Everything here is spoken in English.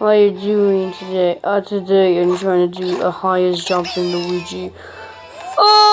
How are you doing today? Uh, today I'm trying to do a highest jump in Luigi. Oh!